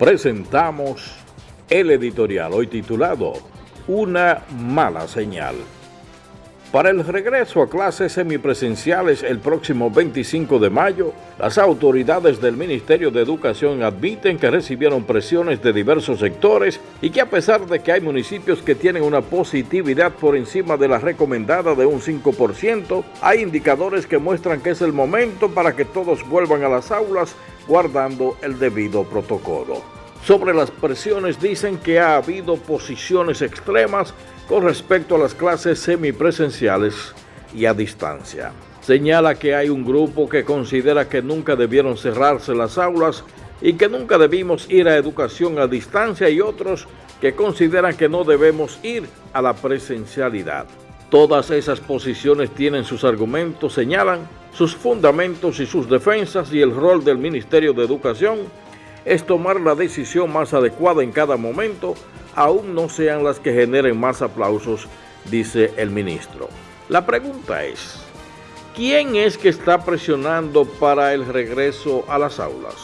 presentamos el editorial hoy titulado Una mala señal. Para el regreso a clases semipresenciales el próximo 25 de mayo, las autoridades del Ministerio de Educación admiten que recibieron presiones de diversos sectores y que a pesar de que hay municipios que tienen una positividad por encima de la recomendada de un 5%, hay indicadores que muestran que es el momento para que todos vuelvan a las aulas guardando el debido protocolo. Sobre las presiones dicen que ha habido posiciones extremas con respecto a las clases semipresenciales y a distancia. Señala que hay un grupo que considera que nunca debieron cerrarse las aulas y que nunca debimos ir a educación a distancia y otros que consideran que no debemos ir a la presencialidad. Todas esas posiciones tienen sus argumentos, señalan sus fundamentos y sus defensas y el rol del Ministerio de Educación es tomar la decisión más adecuada en cada momento, aún no sean las que generen más aplausos, dice el ministro. La pregunta es, ¿quién es que está presionando para el regreso a las aulas?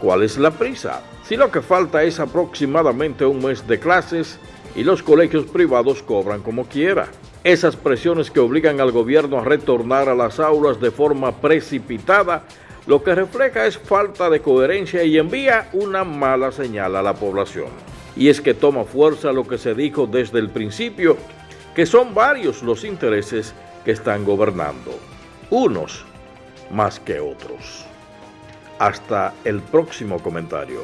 ¿Cuál es la prisa? Si lo que falta es aproximadamente un mes de clases y los colegios privados cobran como quiera. Esas presiones que obligan al gobierno a retornar a las aulas de forma precipitada lo que refleja es falta de coherencia y envía una mala señal a la población. Y es que toma fuerza lo que se dijo desde el principio, que son varios los intereses que están gobernando, unos más que otros. Hasta el próximo comentario.